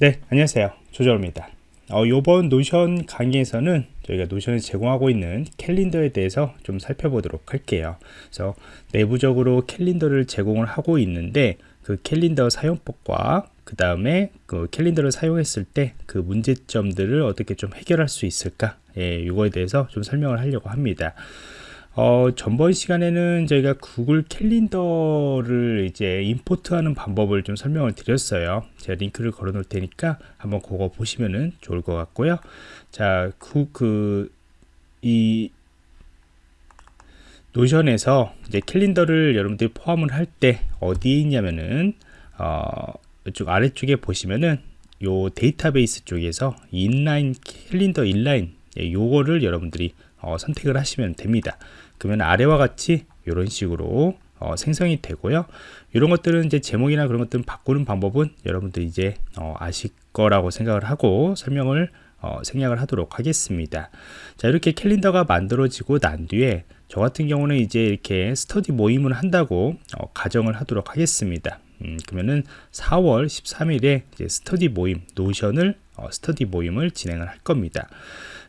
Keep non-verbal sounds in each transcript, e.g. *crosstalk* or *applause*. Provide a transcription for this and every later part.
네 안녕하세요. 조정입니다. 어, 이번 노션 강의에서는 저희가 노션에 제공하고 있는 캘린더에 대해서 좀 살펴보도록 할게요. 그래서 내부적으로 캘린더를 제공을 하고 있는데 그 캘린더 사용법과 그 다음에 그 캘린더를 사용했을 때 그 문제점들을 어떻게 좀 해결할 수 있을까? 예, 이거에 대해서 좀 설명을 하려고 합니다 어, 전번 시간에는 저희가 구글 캘린더를 이제 import하는 방법을 좀 설명을 드렸어요. 제가 링크를 걸어 놓을 테니까 한번 그거 보시면은 좋을 것 같고요. 자, 그, 그, 이, 노션에서 이제 캘린더를 여러분들이 포함을 할 때 어디에 있냐면은, 어, 이쪽 아래쪽에 보시면은 요 데이터베이스 쪽에서 인라인 캘린더 인라인 예, 요거를 여러분들이 어, 선택을 하시면 됩니다. 그러면 아래와 같이 이런 식으로 어, 생성이 되고요. 이런 것들은 이제 제목이나 그런 것들은 바꾸는 방법은 여러분들 이제 어, 아실 거라고 생각을 하고 설명을 어, 생략을 하도록 하겠습니다. 자 이렇게 캘린더가 만들어지고 난 뒤에 저 같은 경우는 이제 이렇게 스터디 모임을 한다고 어, 가정을 하도록 하겠습니다. 음, 그러면은 4월 13일에 스터디 모임 노션을 어, 스터디 모임을 진행을 할 겁니다.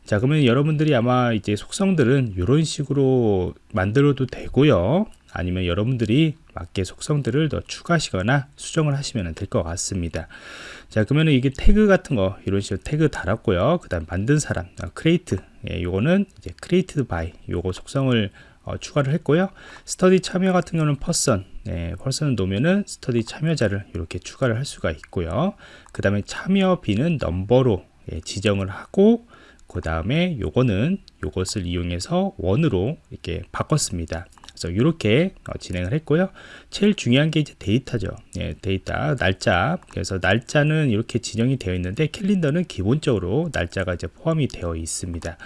자 그러면 여러분들이 아마 이제 속성들은 이런 식으로 만들어도 되고요. 아니면 여러분들이 맞게 속성들을 더 추가하시거나 수정을 하시면 될 것 같습니다. 자 그러면 이게 태그 같은 거 이런 식으로 태그 달았고요. 그 다음 만든 사람 create 예, 요거는 이제 created by 요거 속성을 어, 추가를 했고요. 스터디 참여 같은 경우는 person 예, person을 놓으면은 스터디 참여자를 이렇게 추가를 할 수가 있고요. 그 다음에 참여 비는 넘버로 예, 지정을 하고 그 다음에 요거는 요것을 이용해서 원으로 이렇게 바꿨습니다. 그래서 이렇게 어, 진행을 했고요. 제일 중요한 게 이제 date죠. 예, 데이터 날짜. 그래서 날짜는 이렇게 지정이 되어 있는데 캘린더는 기본적으로 날짜가 이제 포함이 되어 있습니다.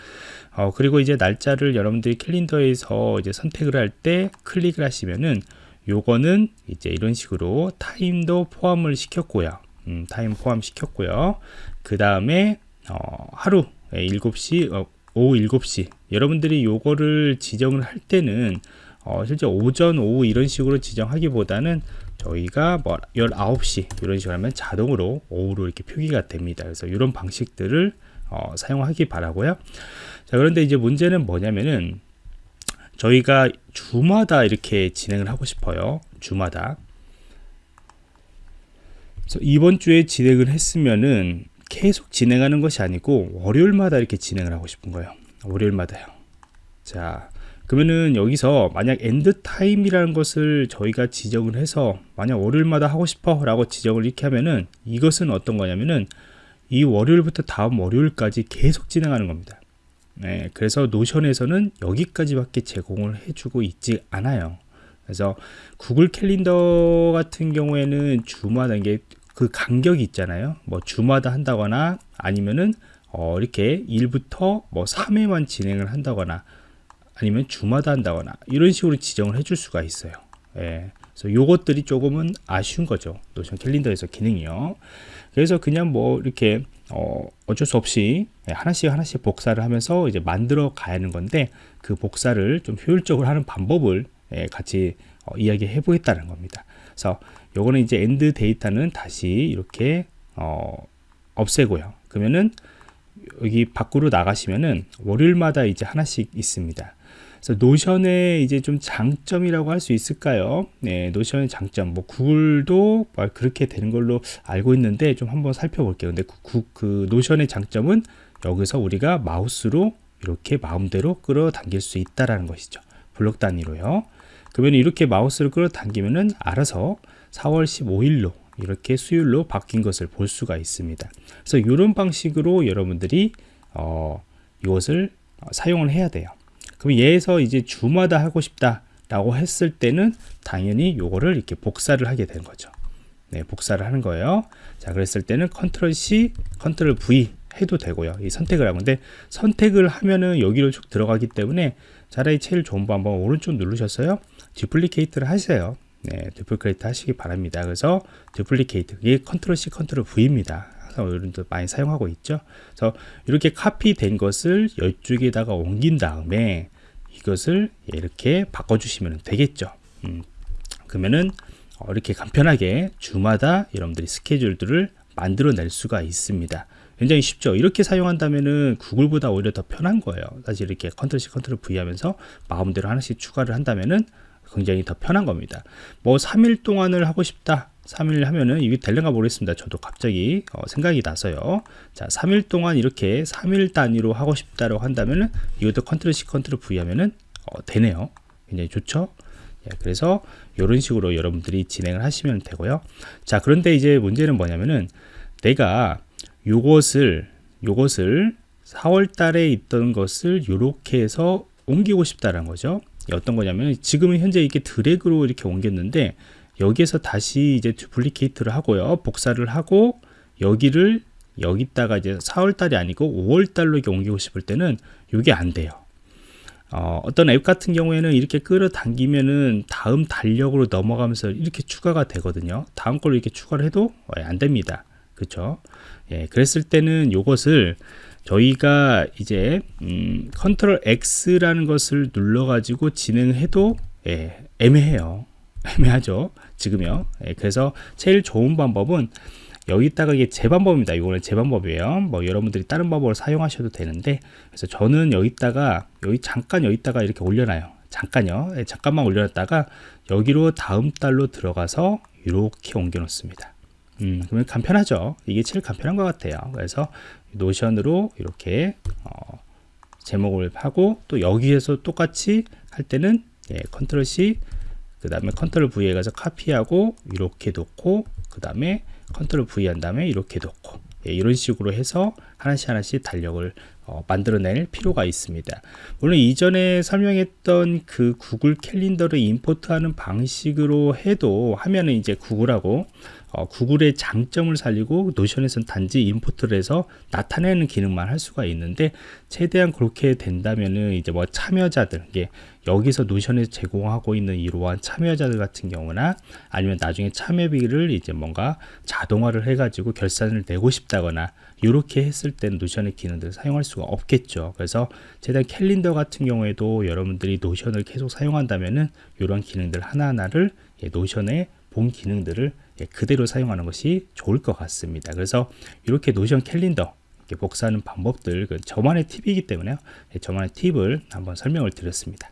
어, 그리고 이제 날짜를 여러분들이 캘린더에서 이제 선택을 할 때 클릭을 하시면은 요거는 이제 이런 식으로 타임도 포함을 시켰고요. 음, 타임 포함 시켰고요. 그 다음에 어, 하루 7시 어, 오후 7시. 여러분들이 요거를 지정을 할 때는 어, 실제 오전 오후 이런 식으로 지정하기보다는 저희가 뭐 19시 이런 식으로 하면 자동으로 오후로 이렇게 표기가 됩니다. 그래서 이런 방식들을 어, 사용하기 바라고요. 자 그런데 이제 문제는 뭐냐면은 저희가 주마다 이렇게 진행을 하고 싶어요. 주마다. 그래서 이번 주에 진행을 했으면은 계속 진행하는 것이 아니고 월요일마다 이렇게 진행을 하고 싶은 거예요. 월요일마다요. 자 그러면은 여기서 만약 end time이라는 것을 저희가 지정을 해서 만약 월요일마다 하고 싶어 라고 지정을 이렇게 하면은 이것은 어떤 거냐면은 이 월요일부터 다음 월요일까지 계속 진행하는 겁니다. 네, 그래서 노션에서는 여기까지밖에 제공을 해주고 있지 않아요. 그래서 구글 캘린더 같은 경우에는 주마다 이게 그 간격이 있잖아요. 뭐 주마다 한다거나 아니면은 어 이렇게 1부터 뭐 3회만 진행을 한다거나 아니면 주마다 한다거나 이런 식으로 지정을 해줄 수가 있어요. 예. 그래서 요것들이 조금은 아쉬운 거죠. 노션 캘린더에서 기능이요. 그래서 그냥 뭐 이렇게 어 어쩔 수 없이 하나씩 하나씩 복사를 하면서 이제 만들어 가야 하는 건데 그 복사를 좀 효율적으로 하는 방법을 예, 같이 어, 이야기해 보겠다는 겁니다 그래서 요거는 이제 end date는 다시 이렇게 어, 없애고요. 그러면은 여기 밖으로 나가시면은 월요일마다 이제 하나씩 있습니다. 그래서 노션의 이제 좀 장점이라고 할 수 있을까요? 네, 노션의 장점. 뭐 구글도 그렇게 되는 걸로 알고 있는데 좀 한번 살펴볼게요. 근데 그, 그 노션의 장점은 여기서 우리가 마우스로 이렇게 마음대로 끌어당길 수 있다라는 것이죠. 블록 단위로요. 그러면 이렇게 마우스를 끌어당기면은 알아서 4월 15일로 이렇게 수요일로 바뀐 것을 볼 수가 있습니다. 그래서 이런 방식으로 여러분들이 어, 이것을 사용을 해야 돼요. 그럼 얘에서 이제 주마다 하고 싶다 라고 했을 때는 당연히 이거를 이렇게 복사를 하게 되는 거죠. 네, 복사를 하는 거예요. 자, 그랬을 때는 컨트롤 C, 컨트롤 V 해도 되고요. 이 선택을 하고 근데 선택을 하면은 여기로 쭉 들어가기 때문에 차라리 제일 좋은 방법 오른쪽 누르셨어요. duplicate를 하세요. 네, duplicate 하시기 바랍니다. 그래서 duplicate 이게 컨트롤 C, 컨트롤 V입니다. 여러분들 많이 사용하고 있죠. 그래서 이렇게 카피된 것을 이쪽에다가 옮긴 다음에 이것을 이렇게 바꿔주시면 되겠죠. 음, 그러면은 어, 이렇게 간편하게 주마다 여러분들이 스케줄들을 만들어낼 수가 있습니다. 굉장히 쉽죠. 이렇게 사용한다면은 구글보다 오히려 더 편한 거예요. 사실 이렇게 컨트롤 C 컨트롤 V 하면서 마음대로 하나씩 추가를 한다면은 굉장히 더 편한 겁니다. 뭐 3일 동안을 하고 싶다. 3일 하면은 이게 될는가 모르겠습니다. 저도 갑자기 어, 생각이 나서요. 자, 3일 동안 이렇게 3일 단위로 하고 싶다고 한다면은 이것도 컨트롤 C 컨트롤 V 하면은 어, 되네요. 굉장히 좋죠. 예, 그래서 이런 식으로 여러분들이 진행을 하시면 되고요. 자, 그런데 이제 문제는 뭐냐면은 내가 요것을 요것을 4월 달에 있던 것을 이렇게 해서 옮기고 싶다는 거죠. 어떤 거냐면 지금은 현재 이렇게 드래그로 이렇게 옮겼는데 여기에서 다시 이제 두플리케이트를 하고요. 복사를 하고 여기를 여기다가 이제 4월 달이 아니고 5월 달로 이렇게 옮기고 싶을 때는 이게 안 돼요. 어, 어떤 앱 같은 경우에는 이렇게 끌어당기면은 다음 달력으로 넘어가면서 이렇게 추가가 되거든요. 다음 걸로 이렇게 추가를 해도 안 됩니다. 그렇죠? 예, 그랬을 때는 이것을 저희가 이제 음, 컨트롤 X라는 것을 눌러 가지고 진행해도 예, 애매해요. *laughs* 애매하죠. 지금요. 예, 그래서 제일 좋은 방법은 여기다가 이게 제 방법입니다. 이거는 제 방법이에요. 뭐 여러분들이 다른 방법을 사용하셔도 되는데 그래서 저는 여기다가 여기 잠깐 여기다가 이렇게 올려놔요. 잠깐요. 예, 잠깐만 올려놨다가 여기로 다음 달로 들어가서 이렇게 옮겨 놓습니다. 음, 그러면 간편하죠. 이게 제일 간편한 것 같아요. 그래서 노션으로 이렇게 어, 제목을 하고 또 여기에서 똑같이 할 때는 예, 컨트롤 C 그 다음에 컨트롤 V에 가서 카피하고 이렇게 놓고 그 다음에 컨트롤 V 한 다음에 이렇게 놓고 예, 이런 식으로 해서 하나씩 하나씩 달력을 어, 만들어낼 필요가 있습니다. 물론 이전에 설명했던 그 구글 캘린더를 import하는 방식으로 해도 하면은 이제 구글하고 어, 구글의 장점을 살리고 노션에서는 단지 import를 해서 나타내는 기능만 할 수가 있는데 최대한 그렇게 된다면은 이제 뭐 참여자들 이게 여기서 노션에서 제공하고 있는 이러한 참여자들 같은 경우나 아니면 나중에 참여비를 이제 뭔가 자동화를 해가지고 결산을 내고 싶다거나 이렇게 했을 때는 노션의 기능들을 사용할 수가 없겠죠. 그래서 최대한 캘린더 같은 경우에도 여러분들이 노션을 계속 사용한다면은 이런 기능들 하나하나를 예, 노션의 본 기능들을 예, 그대로 사용하는 것이 좋을 것 같습니다. 그래서 이렇게 노션 캘린더 복사하는 방법들 그 저만의 팁이기 때문에요. 예, 저만의 팁을 한번 설명을 드렸습니다.